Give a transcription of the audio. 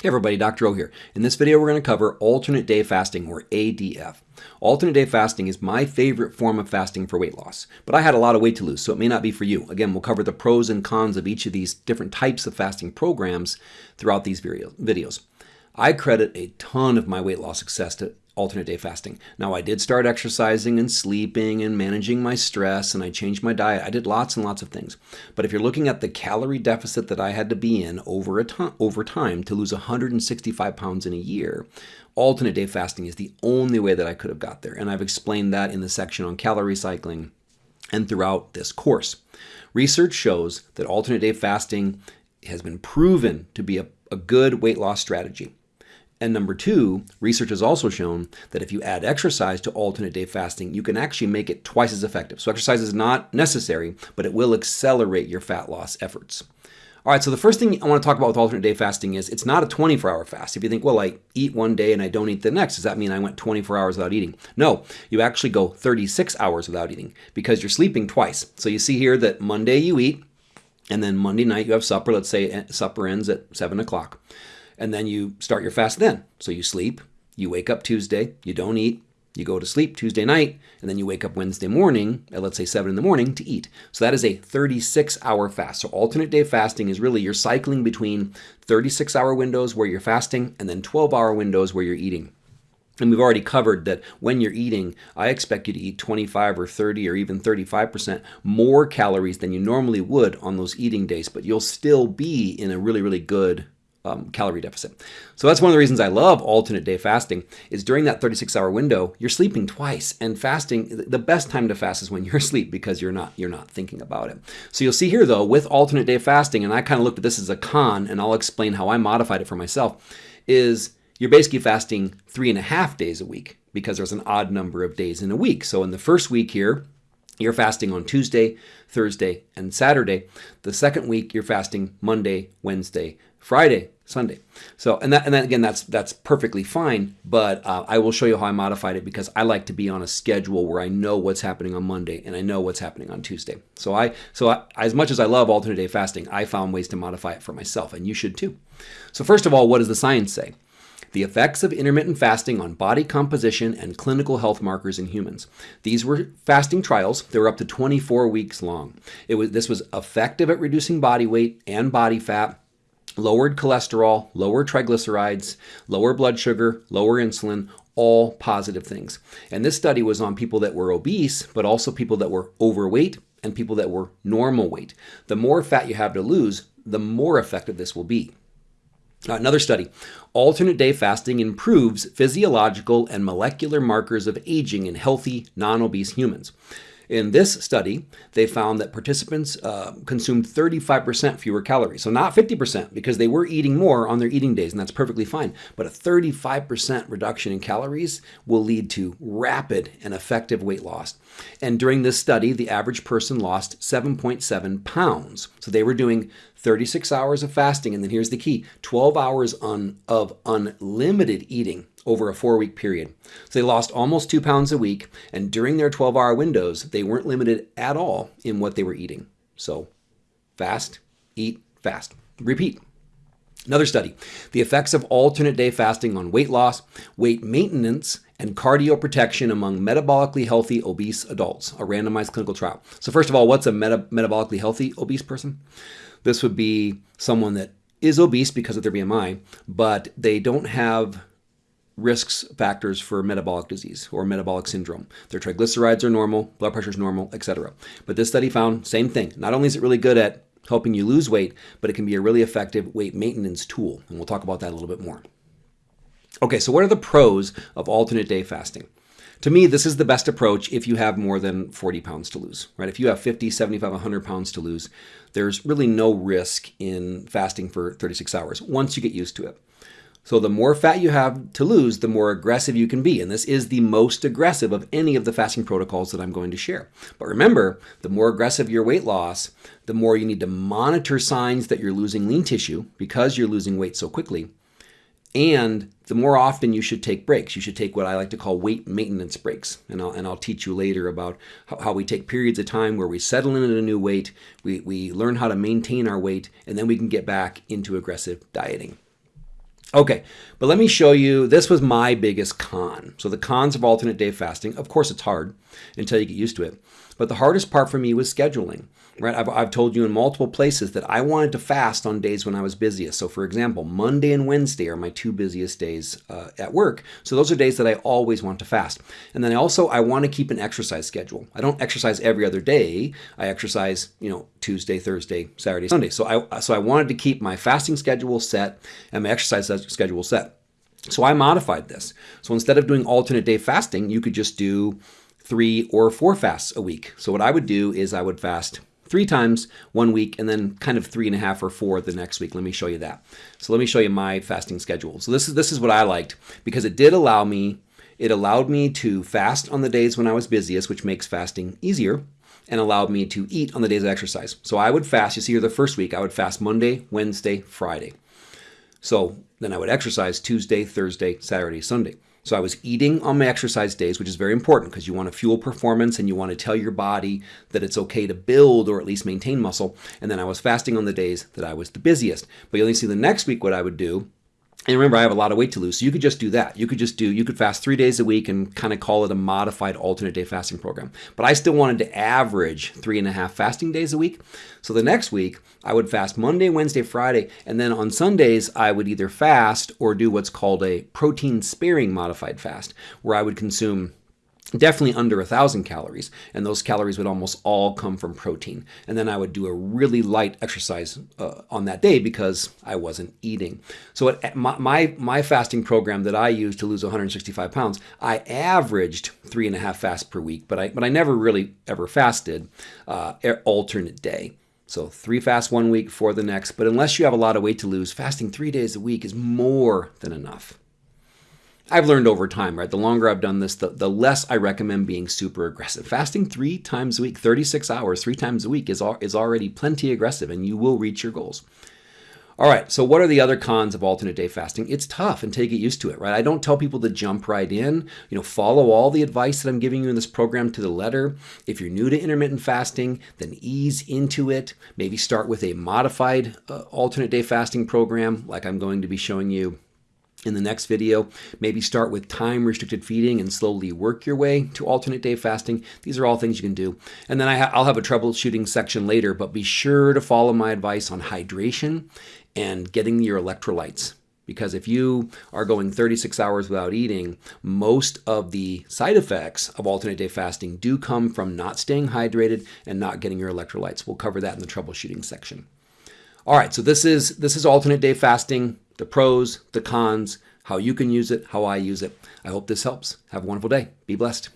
Hey everybody, Dr. O here. In this video, we're going to cover alternate day fasting or ADF. Alternate day fasting is my favorite form of fasting for weight loss, but I had a lot of weight to lose, so it may not be for you. Again, we'll cover the pros and cons of each of these different types of fasting programs throughout these videos. I credit a ton of my weight loss success to alternate day fasting. Now, I did start exercising and sleeping and managing my stress, and I changed my diet. I did lots and lots of things. But if you're looking at the calorie deficit that I had to be in over, a over time to lose 165 pounds in a year, alternate day fasting is the only way that I could have got there. And I've explained that in the section on calorie cycling and throughout this course. Research shows that alternate day fasting has been proven to be a, a good weight loss strategy. And number two, research has also shown that if you add exercise to alternate day fasting, you can actually make it twice as effective. So exercise is not necessary, but it will accelerate your fat loss efforts. All right, so the first thing I want to talk about with alternate day fasting is it's not a 24 hour fast. If you think, well, I eat one day and I don't eat the next, does that mean I went 24 hours without eating? No, you actually go 36 hours without eating because you're sleeping twice. So you see here that Monday you eat, and then Monday night you have supper. Let's say eh, supper ends at 7 o'clock and then you start your fast then. So you sleep, you wake up Tuesday, you don't eat, you go to sleep Tuesday night, and then you wake up Wednesday morning at let's say 7 in the morning to eat. So that is a 36 hour fast. So alternate day fasting is really you're cycling between 36 hour windows where you're fasting and then 12 hour windows where you're eating. And we've already covered that when you're eating, I expect you to eat 25 or 30 or even 35% more calories than you normally would on those eating days, but you'll still be in a really, really good um, calorie deficit. So that's one of the reasons I love alternate day fasting is during that 36 hour window, you're sleeping twice and fasting. The best time to fast is when you're asleep because you're not, you're not thinking about it. So you'll see here though, with alternate day fasting, and I kind of looked at this as a con and I'll explain how I modified it for myself, is you're basically fasting three and a half days a week because there's an odd number of days in a week. So in the first week here, you're fasting on Tuesday, Thursday, and Saturday. The second week, you're fasting Monday, Wednesday, Friday, Sunday. So, and that, and then again, that's that's perfectly fine. But uh, I will show you how I modified it because I like to be on a schedule where I know what's happening on Monday and I know what's happening on Tuesday. So I, so I, as much as I love alternate day fasting, I found ways to modify it for myself, and you should too. So first of all, what does the science say? The effects of intermittent fasting on body composition and clinical health markers in humans. These were fasting trials. They were up to 24 weeks long. It was this was effective at reducing body weight and body fat lowered cholesterol, lower triglycerides, lower blood sugar, lower insulin, all positive things. And this study was on people that were obese, but also people that were overweight and people that were normal weight. The more fat you have to lose, the more effective this will be. Uh, another study alternate day fasting improves physiological and molecular markers of aging in healthy, non obese humans. In this study, they found that participants uh, consumed 35% fewer calories. So not 50% because they were eating more on their eating days, and that's perfectly fine. But a 35% reduction in calories will lead to rapid and effective weight loss. And during this study, the average person lost 7.7 pounds. So they were doing 36 hours of fasting, and then here's the key 12 hours on, of unlimited eating over a four week period. So they lost almost two pounds a week, and during their 12 hour windows, they weren't limited at all in what they were eating. So fast, eat, fast. Repeat. Another study the effects of alternate day fasting on weight loss, weight maintenance, and cardio protection among metabolically healthy obese adults, a randomized clinical trial. So, first of all, what's a meta- metabolically healthy obese person? This would be someone that is obese because of their BMI, but they don't have risks factors for metabolic disease or metabolic syndrome. Their triglycerides are normal, blood pressure is normal, etc. But this study found same thing. Not only is it really good at helping you lose weight, but it can be a really effective weight maintenance tool, and we'll talk about that a little bit more. Okay, so what are the pros of alternate day fasting? To me, this is the best approach if you have more than 40 pounds to lose, right? If you have 50, 75, 100 pounds to lose, there's really no risk in fasting for 36 hours once you get used to it. So the more fat you have to lose, the more aggressive you can be. And this is the most aggressive of any of the fasting protocols that I'm going to share. But remember, the more aggressive your weight loss, the more you need to monitor signs that you're losing lean tissue because you're losing weight so quickly. And the more often you should take breaks. You should take what I like to call weight maintenance breaks. And I'll, and I'll teach you later about how, we take periods of time where we settle in at a new weight, we, we learn how to maintain our weight, and then we can get back into aggressive dieting. Okay, but let me show you, this was my biggest con. So the cons of alternate day fasting, of course it's hard until you get used to it. But the hardest part for me was scheduling, right? I've, I've told you in multiple places that I wanted to fast on days when I was busiest. So for example, Monday and Wednesday are my two busiest days uh, at work. So those are days that I always want to fast. And then I also, I want to keep an exercise schedule. I don't exercise every other day. I exercise, you know, Tuesday, Thursday, Saturday, Sunday. So I, so I wanted to keep my fasting schedule set and my exercise schedule set. So I modified this. So instead of doing alternate day fasting, you could just do three or four fasts a week. So what I would do is I would fast three times one week and then kind of three and a half or four the next week. Let me show you that. So let me show you my fasting schedule. So this is this is what I liked because it did allow me it allowed me to fast on the days when I was busiest, which makes fasting easier and allowed me to eat on the days of exercise. So I would fast, you see here the first week, I would fast Monday, Wednesday, Friday. So then I would exercise Tuesday, Thursday, Saturday, Sunday. So I was eating on my exercise days, which is very important because you want to fuel performance and you want to tell your body that it's okay to build or at least maintain muscle. And then I was fasting on the days that I was the busiest. But you only see the next week what I would do and remember, I have a lot of weight to lose, so you could just do that. You could just do, you could fast three days a week and kind of call it a modified alternate day fasting program. But I still wanted to average three and a half fasting days a week. So the next week, I would fast Monday, Wednesday, Friday, and then on Sundays, I would either fast or do what's called a protein sparing modified fast, where I would consume definitely under a thousand calories and those calories would almost all come from protein. And then i would do a really light exercise uh, on that day because i wasn't eating. So my, my, my fasting program that i used to lose 165 pounds i averaged three and a half fasts per week but i but i never really ever fasted uh, alternate day. So three fasts one week for the next but unless you have a lot of weight to lose fasting three days a week is more than enough I've learned over time, right? The longer I've done this, the, the less I recommend being super aggressive. Fasting three times a week, 36 hours, three times a week is, al is already plenty aggressive and you will reach your goals. All right, so what are the other cons of alternate day fasting? It's tough until you get used to it, right? I don't tell people to jump right in. You know, follow all the advice that I'm giving you in this program to the letter. If you're new to intermittent fasting, then ease into it. Maybe start with a modified uh, alternate day fasting program like I'm going to be showing you in the next video. Maybe start with time restricted feeding and slowly work your way to alternate day fasting. These are all things you can do. And then I will have a troubleshooting section later, but be sure to follow my advice on hydration and getting your electrolytes. Because if you are going 36 hours without eating, most of the side effects of alternate day fasting do come from not staying hydrated and not getting your electrolytes. We'll cover that in the troubleshooting section. All right, so this is this is alternate day fasting the pros, the cons, how you can use it, how I use it. I hope this helps. Have a wonderful day. Be blessed.